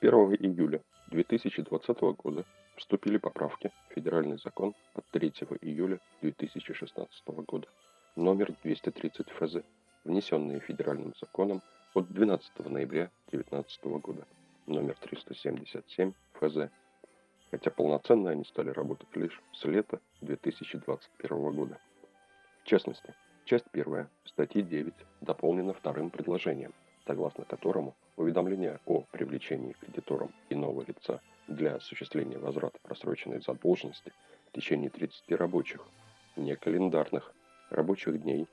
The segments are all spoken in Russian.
1 июля 2020 года вступили поправки в Федеральный закон от 3 июля 2016 года номер 230 ФЗ, внесенные Федеральным законом от 12 ноября 2019 года номер 377 ФЗ, хотя полноценно они стали работать лишь с лета 2021 года. В частности, часть 1 статьи 9 дополнена вторым предложением, согласно которому уведомление о привлечении кредитором иного лица для осуществления возврата просроченной задолженности в течение 30 рабочих, не календарных, рабочих дней,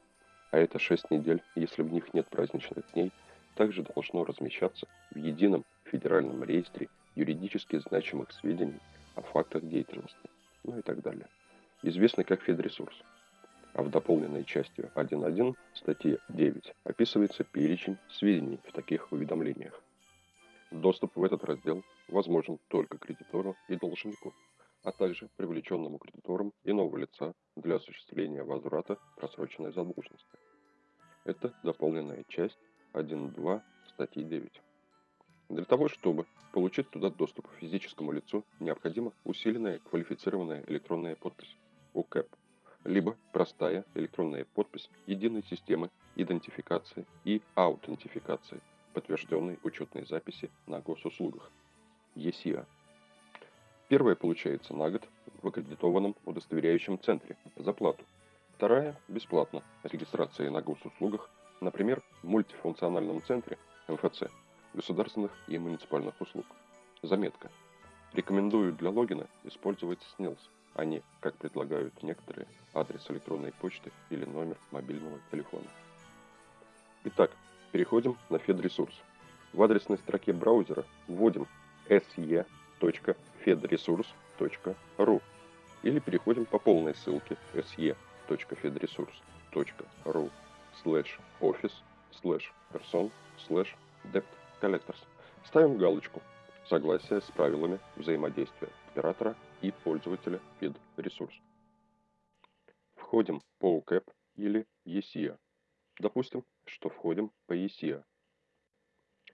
а это 6 недель, если в них нет праздничных дней, также должно размещаться в едином федеральном реестре юридически значимых сведений о фактах деятельности, ну и так далее, известный как Федресурс. А в дополненной частью 1.1 статьи 9 описывается перечень сведений в таких уведомлениях. Доступ в этот раздел возможен только кредитору и должнику, а также привлеченному кредитором иного лица для осуществления возврата просроченной задолженности. Это дополненная часть 1.2 статьи 9. Для того, чтобы получить туда доступ физическому лицу, необходима усиленная квалифицированная электронная подпись УКЭП, либо простая электронная подпись единой системы идентификации и аутентификации, подтвержденной учетной записи на госуслугах ЕСИА. Первая получается на год в аккредитованном удостоверяющем центре за плату. Вторая – бесплатно. Регистрация на госуслугах, например, в мультифункциональном центре МФЦ – государственных и муниципальных услуг. Заметка. Рекомендую для логина использовать SNILS, а не, как предлагают некоторые, адрес электронной почты или номер мобильного телефона. Итак, переходим на FedResource. В адресной строке браузера вводим se.fedresource.ru или переходим по полной ссылке se.fedresource.ru slash office slash person slash debt Collectors. Ставим галочку «Согласие с правилами взаимодействия оператора и пользователя ресурс. Входим по UCAP или ESIA. Допустим, что входим по ESIA.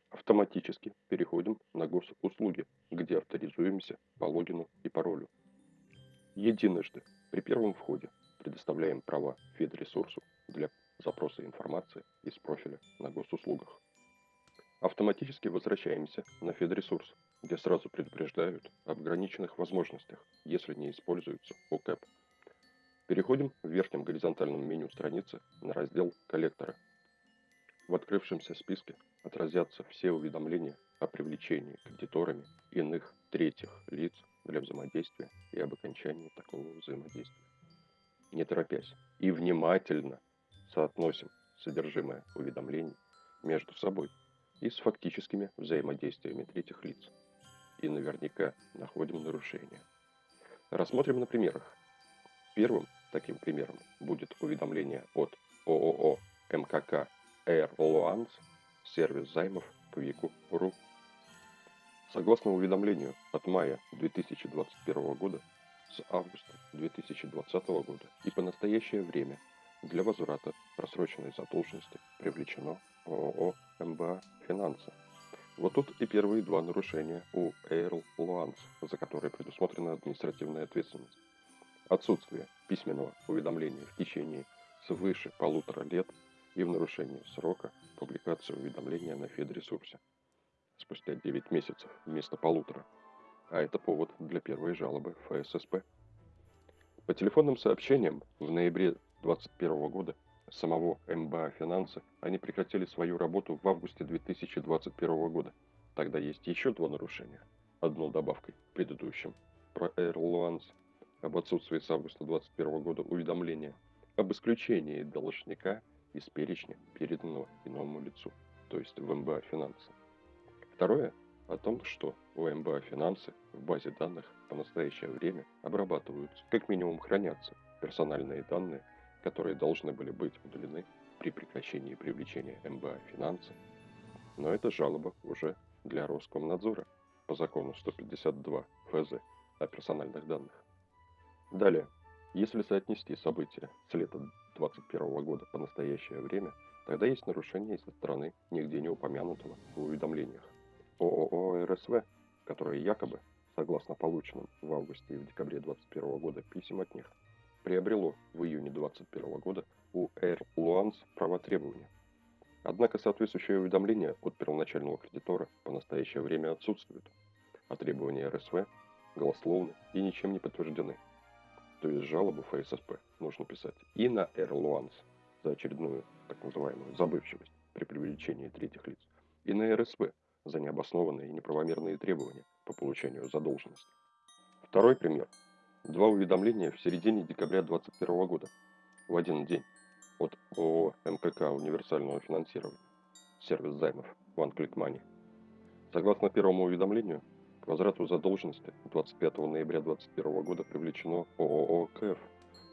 Автоматически переходим на госуслуги, где авторизуемся по логину и паролю. Единожды при первом входе предоставляем права федресурсу для запроса информации из профиля на госуслугах. Автоматически возвращаемся на федресурс, где сразу предупреждают об ограниченных возможностях, если не используется ОКЭП. Переходим в верхнем горизонтальном меню страницы на раздел «Коллекторы». В открывшемся списке отразятся все уведомления о привлечении кредиторами иных третьих лиц для взаимодействия и об окончании такого взаимодействия. Не торопясь и внимательно соотносим содержимое уведомлений между собой – и с фактическими взаимодействиями третьих лиц. И наверняка находим нарушения. Рассмотрим на примерах. Первым таким примером будет уведомление от ООО МКК Air Loans, сервис займов Квику.ру. Согласно уведомлению от мая 2021 года, с августа 2020 года и по настоящее время для возврата просроченной задолженности привлечено ООО МБА «Финансы». Вот тут и первые два нарушения у Эйрл Луанс, за которые предусмотрена административная ответственность. Отсутствие письменного уведомления в течение свыше полутора лет и в нарушении срока публикации уведомления на Федресурсе спустя 9 месяцев вместо полутора. А это повод для первой жалобы ФССП. По телефонным сообщениям в ноябре 2021 года самого МБА «Финансы» они прекратили свою работу в августе 2021 года. Тогда есть еще два нарушения. Одно добавкой к предыдущим. Про Airlines об отсутствии с августа 2021 года уведомления об исключении должника из перечня, переданного иному лицу, то есть в МБА «Финансы». Второе о том, что у МБА «Финансы» в базе данных по настоящее время обрабатываются, как минимум хранятся персональные данные которые должны были быть удалены при прекращении привлечения МБА финансы, но это жалоба уже для Роскомнадзора по закону 152 ФЗ о персональных данных. Далее, если соотнести события с лета 2021 года по настоящее время, тогда есть нарушение со стороны нигде не упомянутого в уведомлениях ООО РСВ, которые якобы, согласно полученным в августе и в декабре 2021 года писем от них, приобрело в июне 2021 года у Air Luans права требования. Однако соответствующее уведомление от первоначального кредитора по настоящее время отсутствует, а требования РСВ голословны и ничем не подтверждены. То есть жалобу ФССП нужно писать и на Air Luans за очередную так называемую забывчивость при привлечении третьих лиц, и на РСВ за необоснованные и неправомерные требования по получению задолженности. Второй пример. Два уведомления в середине декабря 2021 года. В один день. От ООО МКК универсального финансирования, сервис займов. One Click. Согласно первому уведомлению, к возврату задолженности 25 ноября 2021 года привлечено ООО КФ,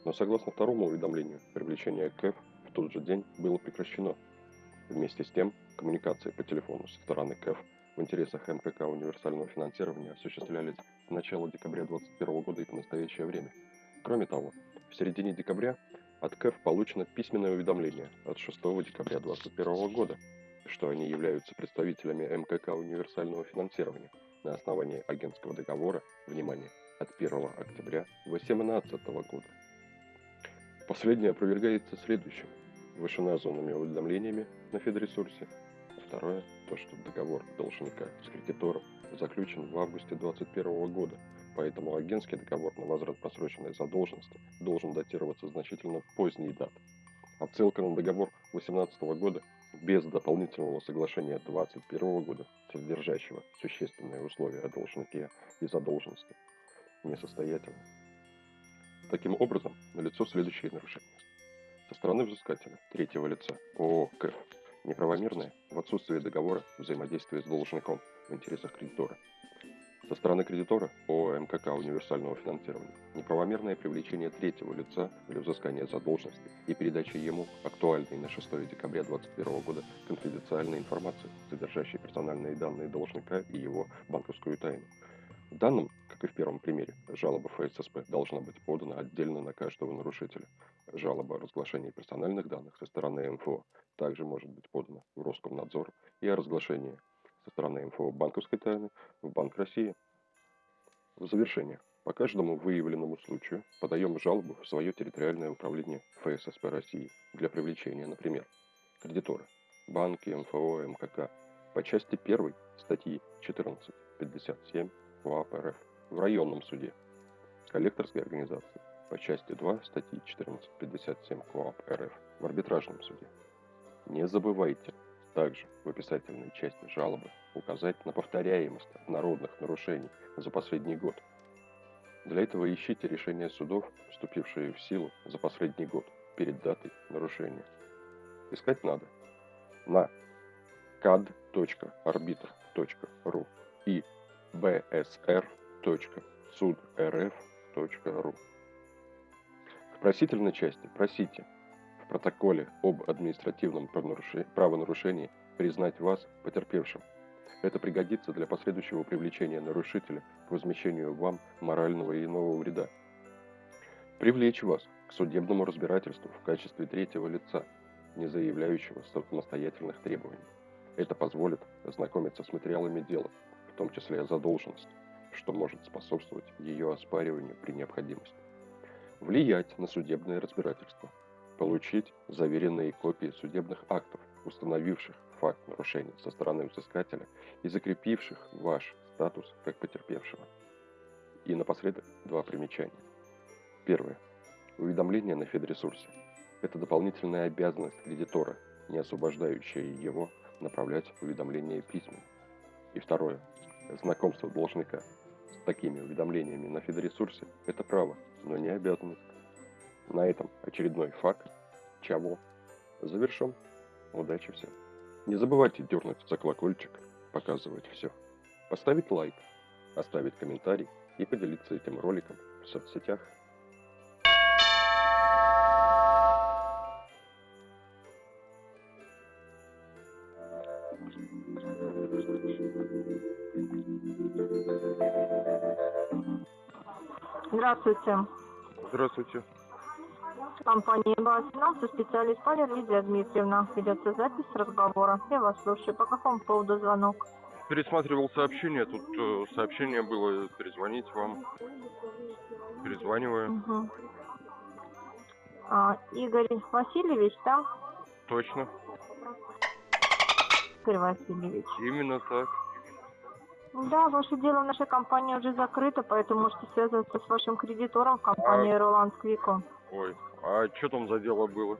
но согласно второму уведомлению, привлечение КФ в тот же день было прекращено. Вместе с тем, коммуникации по телефону со стороны КФ в интересах МКК универсального финансирования осуществлялись начала декабря 2021 года и по настоящее время. Кроме того, в середине декабря от КФ получено письменное уведомление от 6 декабря 2021 года, что они являются представителями МКК универсального финансирования на основании агентского договора, внимание, от 1 октября 2018 года. Последнее опровергается следующим вышеназванными уведомлениями на Федресурсе. Второе, то, что договор должника с кредитором заключен в августе 2021 года, поэтому агентский договор на возврат просроченной задолженности должен датироваться значительно поздней даты. Отсылка на договор 2018 года без дополнительного соглашения 2021 года, содержащего существенные условия о должнике и задолженности, несостоятельна. Таким образом, налицо следующие нарушения. Со стороны взыскателя, третьего лица, ООО КЭФ, неправомерное в отсутствии договора взаимодействие с должником в интересах кредитора. Со стороны кредитора ООО МКК универсального финансирования неправомерное привлечение третьего лица для взыскания задолженности и передача ему актуальной на 6 декабря 2021 года конфиденциальной информации, содержащей персональные данные должника и его банковскую тайну. В данном как и в первом примере, жалоба ФССП должна быть подана отдельно на каждого нарушителя. Жалоба о разглашении персональных данных со стороны МФО также может быть подана в Роскомнадзор и о разглашении со стороны МФО банковской тайны в Банк России. В завершение. По каждому выявленному случаю подаем жалобу в свое территориальное управление ФССП России для привлечения, например, кредитора, банки, МФО, МКК по части 1 статьи 14.57 УАП РФ в районном суде коллекторской организации по части 2 статьи 1457 КоАП РФ в арбитражном суде. Не забывайте также в описательной части жалобы указать на повторяемость народных нарушений за последний год. Для этого ищите решения судов, вступившие в силу за последний год перед датой нарушения. Искать надо на cad.arbitr.ru и bsr www.судрф.ру. В просительной части просите в протоколе об административном правонарушении признать вас потерпевшим. Это пригодится для последующего привлечения нарушителя к возмещению вам морального и иного вреда. Привлечь вас к судебному разбирательству в качестве третьего лица, не заявляющего самостоятельных требований. Это позволит ознакомиться с материалами дела, в том числе задолженность что может способствовать ее оспариванию при необходимости. Влиять на судебное разбирательство. Получить заверенные копии судебных актов, установивших факт нарушения со стороны взыскателя и закрепивших ваш статус как потерпевшего. И напоследок два примечания. Первое. Уведомление на Федресурсе. Это дополнительная обязанность кредитора, не освобождающая его направлять уведомления письменно. И второе. Знакомство должника такими уведомлениями на фидоресурсе – это право, но не обязанность. На этом очередной факт Чаво завершен. Удачи всем. Не забывайте дернуть за колокольчик, показывать все. Поставить лайк, оставить комментарий и поделиться этим роликом в соцсетях. Здравствуйте. Здравствуйте. Компания МБА финансы, специалист Валерия Лидия Дмитриевна. Ведется запись разговора. Я вас слушаю. По какому поводу звонок? пересматривал сообщение, тут э, сообщение было перезвонить вам. Перезваниваю. Мгм. А, Игорь Васильевич, да? Точно. Игорь Васильевич. Именно так. Да, ваше дело в нашей компании уже закрыто, поэтому можете связываться с вашим кредитором в компании Роланд Квико. Ой, а что там за дело было?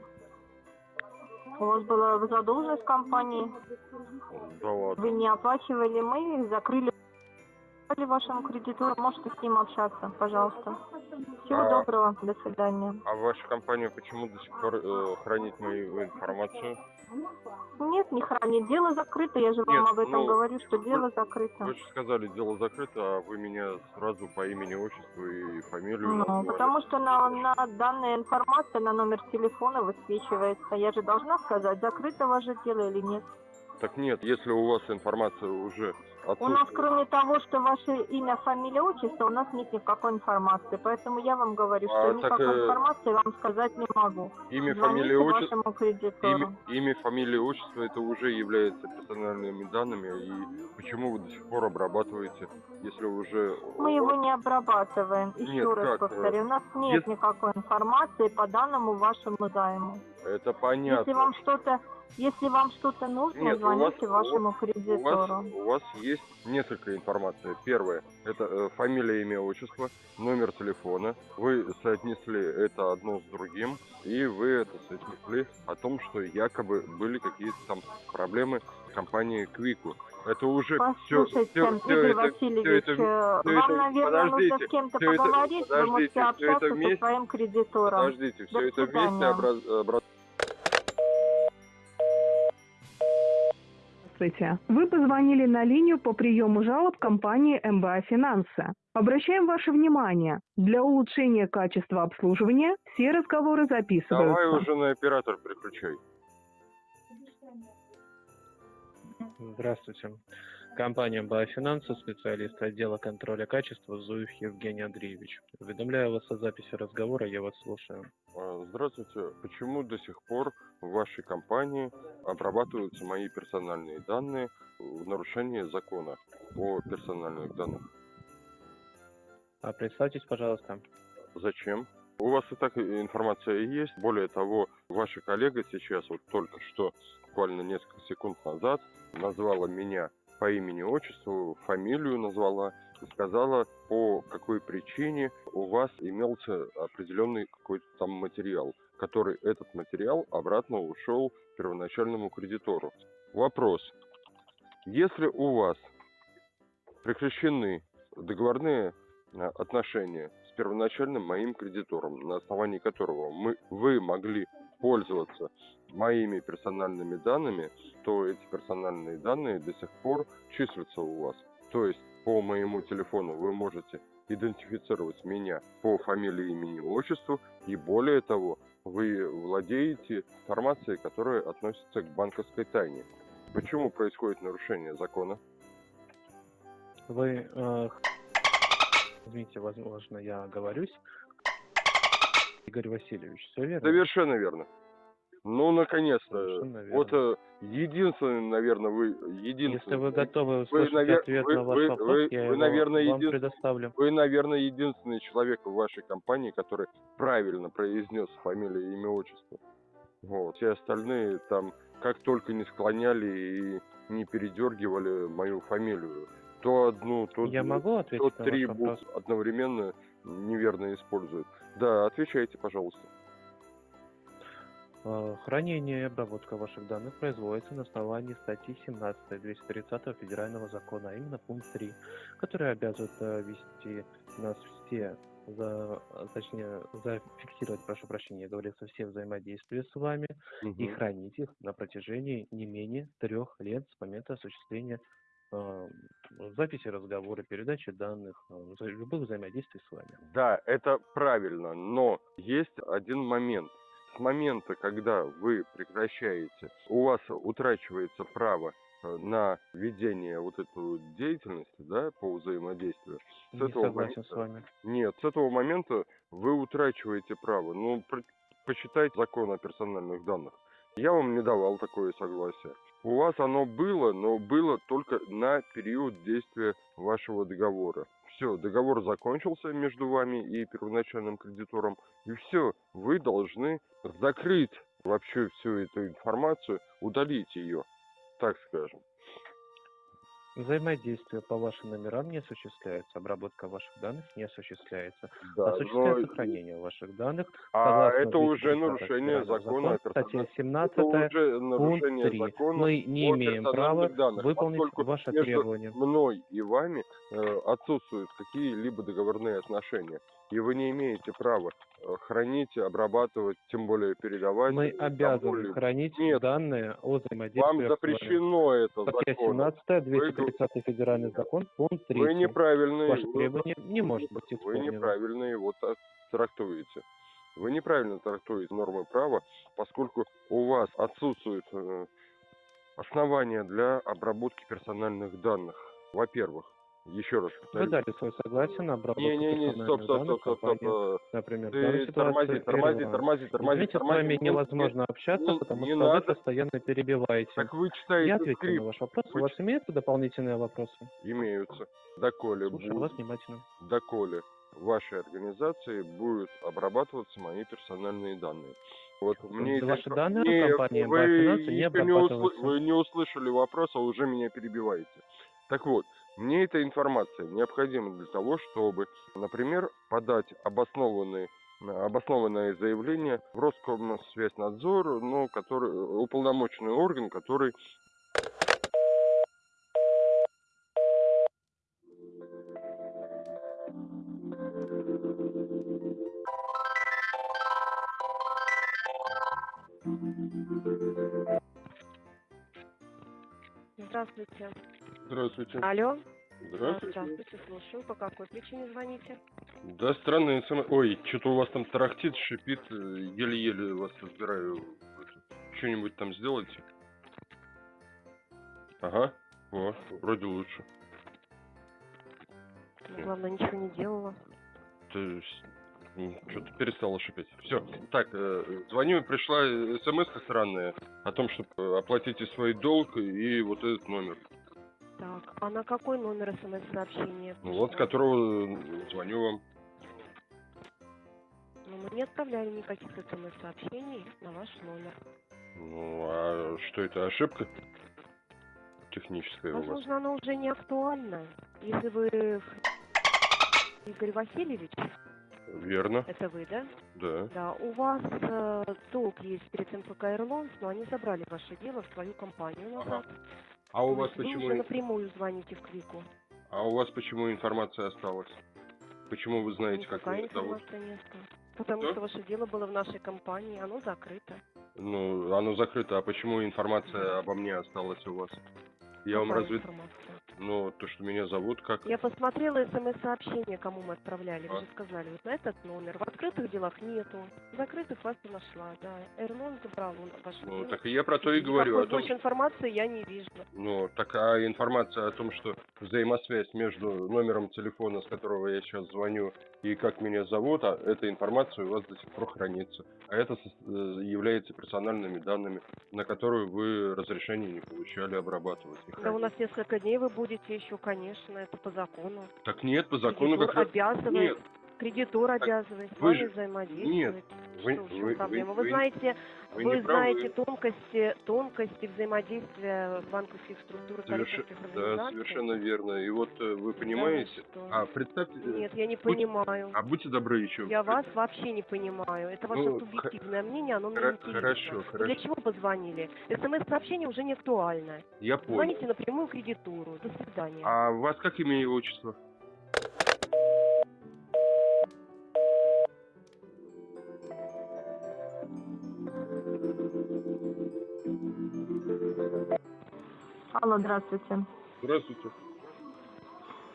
У вас была задолженность компании, Да ладно. вы не оплачивали, мы их закрыли вашему кредитору, можете с ним общаться, пожалуйста. Всего А- доброго, до свидания. А ваша компания почему до сих пор э, хранит мою информацию? Нет, не хранит, дело закрыто, я же вам Нет, об этом ну, говорю, что дело закрыто. Вы же сказали, дело закрыто, а вы меня сразу по имени, отчеству и фамилию Ну, назвали. потому что на, на данная информация на номер телефона высвечивается. Я же должна сказать, закрыто ваше дело или нет. Так нет, если у вас информация уже У нас, кроме того, что ваше имя, фамилия, отчество, у нас нет никакой информации. Поэтому я вам говорю, что А, так, никакой э, информации вам сказать не могу. Имя, фамилия, отчество... Имя, имя, фамилия, отчество это уже является персональными данными. И почему вы до сих пор обрабатываете, если уже... Мы его не обрабатываем. Еще Нет, раз как, повторю, у нас нет если- никакой информации по данному вашему займу. Это понятно. Если вам что-то, если вам что-то нужно, Нет, вас- звоните у вашему У вас, кредитору. у вас есть несколько информации. Первое – это э, фамилия, имя, отчество, номер телефона. Вы соотнесли это одно с другим, и вы это соотнесли о том, что якобы были какие-то там проблемы с компанией Квику. Это уже все, Послушайте, Игорь Васильевич, это- э, вам, это- наверное, нужно подождите, с кем-то это- поговорить, вы можете всё это общаться со вместе- своим кредитором. Подождите, все До это вместе свидания. образ- образ- Здравствуйте. Вы позвонили на линию по приему жалоб компании МБА Финансы. Обращаем ваше внимание, для улучшения качества обслуживания все разговоры записываются. Давай уже на оператор переключай. Здравствуйте. Компания «Баофинансы», специалист отдела контроля качества Зуев Евгений Андреевич. Уведомляю вас о записи разговора, я вас слушаю. А, Здравствуйте. Почему до сих пор в вашей компании обрабатываются мои персональные данные в нарушении закона о персональных данных? А представьтесь, пожалуйста. Зачем? У вас и так информация есть. Более того, ваша коллега сейчас, вот только что, буквально несколько секунд назад, назвала меня по имени, отчеству, фамилию назвала и сказала, по какой причине у вас имелся определенный какой-то там материал, который этот материал обратно ушел первоначальному кредитору. Вопрос. Если у вас прекращены договорные э, отношения с первоначальным моим кредитором, на основании которого мы, вы могли пользоваться моими персональными данными, то эти персональные данные до сих пор числятся у вас. То есть по моему телефону вы можете идентифицировать меня по фамилии, имени, отчеству, и более того, вы владеете информацией, которая относится к банковской тайне. Почему происходит нарушение закона? Вы, э, извините, возможно, я оговорюсь. Игорь Васильевич, все верно? Совершенно верно. Ну, наконец-то. Вот э, единственный, наверное, вы единственный. Если вы готовы услышать навер- ответ вы- на ваш вы- вопрос, вы- я вы, его наверное, вам един- предоставлю. Вы, наверное, единственный человек в вашей компании, который правильно произнес фамилию, имя, отчество. Вот. Все остальные там как только не склоняли и не передергивали мою фамилию. То одну, то, Я две- могу то ответить на три буквы одновременно неверно используют. Да, отвечайте, пожалуйста. Э, Хранение и обработка ваших данных производится на основании статьи 17 230 Федерального закона, а именно пункт 3, который обязывает э, вести нас все, за, точнее, зафиксировать, прошу прощения, я говорил, со все взаимодействия с вами и Мгм. хранить их на протяжении не менее трех лет с момента осуществления записи разговора, передачи данных, вза- любых взаимодействий с вами. Да, это правильно, но есть один момент. С момента, когда вы прекращаете, у вас утрачивается право э, на ведение вот этой деятельности, да, по взаимодействию. С Не этого согласен с момента- вами. Нет, с этого момента вы утрачиваете право. Ну, про- почитайте закон о персональных данных. Я вам не давал такое согласие. У вас оно было, но было только на период действия вашего договора. Все, договор закончился между вами и первоначальным кредитором, и все, вы должны закрыть вообще всю эту информацию, удалить ее, так скажем. Взаимодействие по вашим номерам не осуществляется, обработка ваших данных не осуществляется. Да, Осуществляется но- хранение ваших данных. а это уже 230 нарушение закона о закона, статья персональных 17 Это уже пункт нарушение 3. закона Мы не имеем права данных, выполнить ваши между требования. мной и вами э, отсутствуют какие-либо договорные отношения. И вы не имеете права э, хранить, обрабатывать, тем более передавать. Мы э, обязаны кому-либо. хранить Нет. данные о Вам взаимодействии. с вами. запрещено это Статья законом. 17, 230 федеральный закон, пункт 3. Вы неправильно Ваше его- требование не может быть Вы исполнено. неправильно его так трактуете. Вы неправильно трактуете нормы права, поскольку у вас отсутствуют э, основания для обработки персональных данных. Во-первых, еще раз Вы повторю. дали свое согласие на обработку Не-не-не, стоп, персональных стоп, стоп, стоп, стоп. компании. э, Например, Ты тормози, тормози, тормози, тормози, Извините, с тормози. вами Ну, невозможно общаться, не- потому не что вы надо. постоянно перебиваете. Так вы Я читаете ответил на скрипт. ваш вопрос. У Вы вас имеются дополнительные вопросы? Имеются. Доколе, Слушаю бу- вас внимательно. доколе в вашей организации будут обрабатываться мои персональные данные. Вот мне ваши данные Не, компании вы не не, усл- вы не услышали вопрос, а уже меня перебиваете. Так вот, мне эта информация необходима для того, чтобы, например, подать обоснованные обоснованное заявление в Роскомсвязьнадзор, ну, который, уполномоченный орган, который Здравствуйте. Алло. Здравствуйте. Здравствуйте, слушаю. По какой причине звоните? Да, странный смс. Ой, что-то у вас там тарахтит, шипит, э, еле-еле вас разбираю. Что-нибудь там сделайте? Ага, о, вроде лучше. Ну, главное, ничего не делала. Ты что-то перестало шипеть. Все, так, э, звоню, пришла смс странная о том, чтобы оплатите свой долг и вот этот номер. Так, а на какой номер смс-сообщения? Ну вот, с которого э, звоню вам. Ну, мы не отправляли никаких смс-сообщений на ваш номер. Ну, а что это, ошибка техническая у вас? Возможно, она уже не актуальна. Если вы Игорь Васильевич, Верно, это вы, да? да. Да, у вас э, долг есть перед МПК «Ирлонс», но они забрали ваше дело в свою компанию назад. А у вас вы почему... уже напрямую звоните в Квику. А у вас почему информация осталась? Почему вы знаете, как меня зовут? не осталась. Потому Что? что ваше дело было в нашей компании, оно закрыто. Ну, оно закрыто, а почему информация обо мне осталась у вас? Я вам Какая разве... информация? Ну, то, что меня зовут, как... Я посмотрела смс-сообщение, кому мы отправляли. Вы А. же сказали, вот на этот номер. В открытых делах нету. В закрытых вас не нашла, да. Эрлон забрал он ваше Ну, так и я про то и говорю, о том, больше информации я не вижу. Ну, такая информация о том, что взаимосвязь между номером телефона, с которого я сейчас звоню, и как меня зовут, а эта информация у вас до сих пор хранится. А это э, является персональными данными, на которую вы разрешение не получали обрабатывать. Да у нас несколько дней вы будете еще, конечно, это по закону. Так нет, по закону как раз... обязывает, Нет, кредитор обязывает с вы вами же- взаимодействовать. нет, вы- Что, вы- проблема? вы- Вы, знаете, вы вы, не правы. знаете тонкости, тонкости взаимодействия банковских структур Соверш- Да, совершенно верно. И вот э, вы Да, понимаете... что? А, представьте... э, Нет, я не будь- понимаю. А будьте добры еще. Я вас вообще не понимаю. Это ваше Ну, субъективное мнение, оно мне интересно. хорошо, хорошо. Для чего позвонили? СМС-сообщение уже не актуально. Я понял. Звоните напрямую кредитору. До свидания. А у вас как имя и отчество? Алло, здравствуйте. Здравствуйте.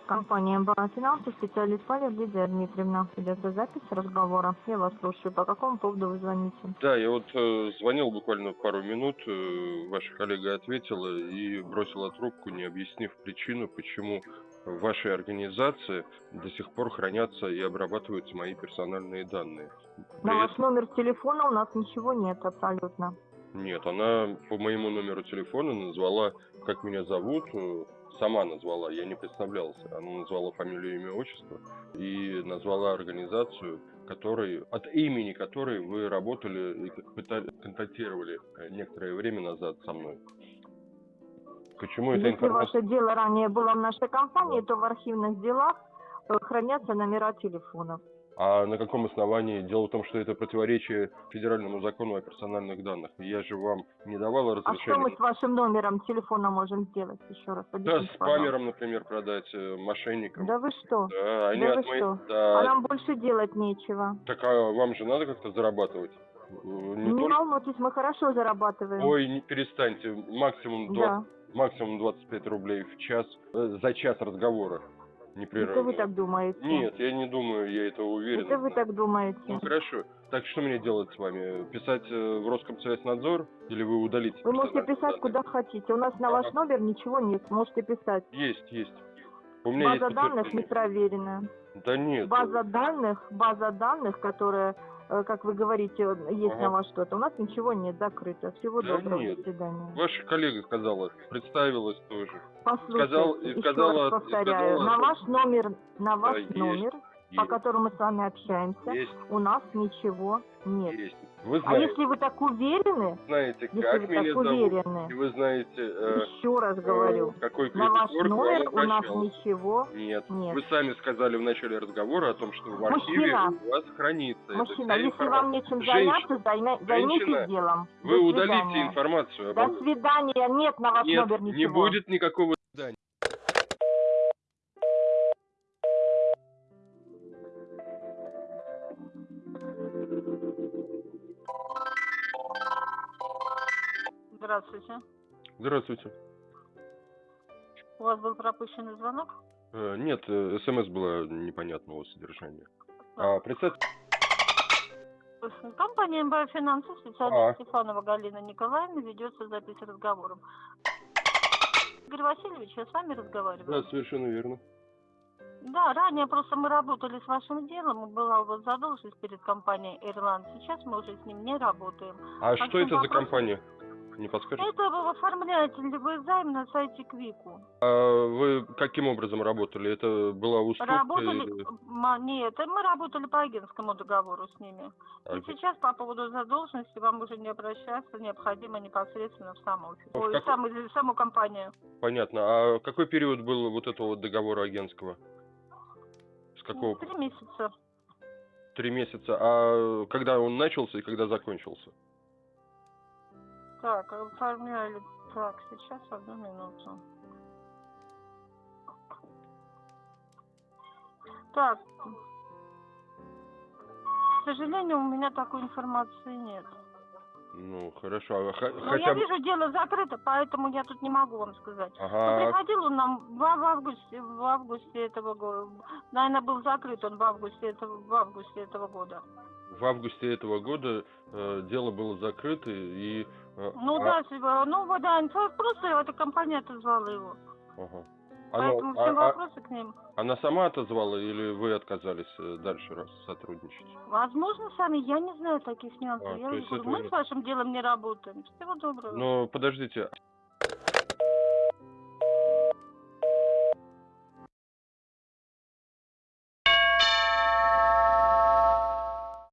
Компания МБА «Финансы», специалист Павел Лидия Дмитриевна. Идет запись разговора. Я вас слушаю. По какому поводу вы звоните? Да, я вот э, звонил буквально пару минут, э, ваша коллега ответила и бросила трубку, не объяснив причину, почему в вашей организации до сих пор хранятся и обрабатываются мои персональные данные. На При ваш номер телефона у нас ничего нет абсолютно. Нет, она по моему номеру телефона назвала, как меня зовут, э, сама назвала, я не представлялся. Она назвала фамилию, имя, отчество и назвала организацию, которой, от имени которой вы работали и пытали- контактировали э, некоторое время назад со мной. Почему эта Если информация? ваше дело ранее было в нашей компании, то в архивных делах э, хранятся номера телефонов. А на каком основании? Дело в том, что это противоречие федеральному закону о персональных данных. Я же вам не давала А что мы разрешения. с вашим номером телефона можем сделать? Еще раз Да, с пожалуйста. памером, например, продать, э, мошенникам. Да вы что? Да, они Да от вы моей- что? Да. А нам больше делать нечего. Так а вам же надо как-то зарабатывать? Не Не только- волнуйтесь, мы хорошо зарабатываем. Ой, не перестаньте. Максимум, 20, да. максимум 25 рублей в час э, за час разговора. Это Непрерывно. вы так думаете? Нет, я не думаю, я это уверен. Это вы так думаете? Ну хорошо. Так что мне делать с вами? Писать э, в Роскомсвязнадзор или вы удалите? Вы можете писать данные? куда хотите. У нас на ваш номер ничего нет. Можете писать. Есть, есть. У меня База есть данных не проверена. Да нет. База данных, база данных, которая, э, как вы говорите, есть Ага. на вас что-то. У нас ничего нет, закрыто. Всего Да доброго, нет. до свидания. Ваша коллега сказала, представилась тоже. Послушайте, сказал- еще сказала- раз повторяю, сказала, на ваш номер, на ваш есть, номер, по Есть, которому мы с вами общаемся, есть, у нас ничего нет. есть. Вы А знаете, если вы так уверены, знаете, если как вы меня так зовут, уверены, и вы знаете, э, еще раз говорю, э, какой на ваш номер у нас ничего Нет. нет. Вы сами сказали в начале разговора о том, что в архиве Мужчина. у вас хранится Мужчина, если информация. вам нечем заняться, займе- займитесь делом. Вы До удалите информацию. До обо- свидания. Нет на ваш Нет, номер ничего. не будет никакого Здравствуйте. Здравствуйте. У вас был пропущенный звонок? Э, Нет, э, смс было непонятного содержания. А, представьте, Компания МБА Финансы, А. специалист Стефанова Галина Николаевна, ведется запись разговором. Игорь Васильевич, я с вами разговариваю. да, совершенно верно. Да, ранее просто мы работали с вашим делом, и была у вас задолженность перед компанией Ирланд. Сейчас мы уже с ним не работаем. А По что это за вопросам- компания? Не подскажете? Это вы оформляете любой займ на сайте Квику. А вы каким образом работали? Это была уступка Работали, или... ма- нет, мы работали по агентскому договору с ними. И Аги- сейчас по поводу задолженности вам уже не обращаться, необходимо непосредственно в сам офис. А в Ой, как- в сам- в саму компанию. Понятно. А какой период был вот этого вот договора агентского? С какого? Три месяца. Три месяца. А когда он начался и когда закончился? Так, оформляли. Так, сейчас одну минуту. Так. К сожалению, у меня такой информации нет. Ну, хорошо. А ха- Но хотя я вижу, дело закрыто, поэтому я тут не могу вам сказать. Но Ага. приходил он нам в, в августе, в августе этого года. Наверное, был закрыт он в августе этого, в августе этого года. В августе этого года э, дело было закрыто и... Ну а- да, ну вот да, инфо- просто эта компания отозвала его. Ага. Поэтому Оно- все а- а- вопросы к ним. она сама отозвала или вы отказались э, дальше раз сотрудничать? Возможно, сами, я не знаю таких нюансов. А, я говорю, это мы с вашим делом не работаем. Всего доброго. Но подождите,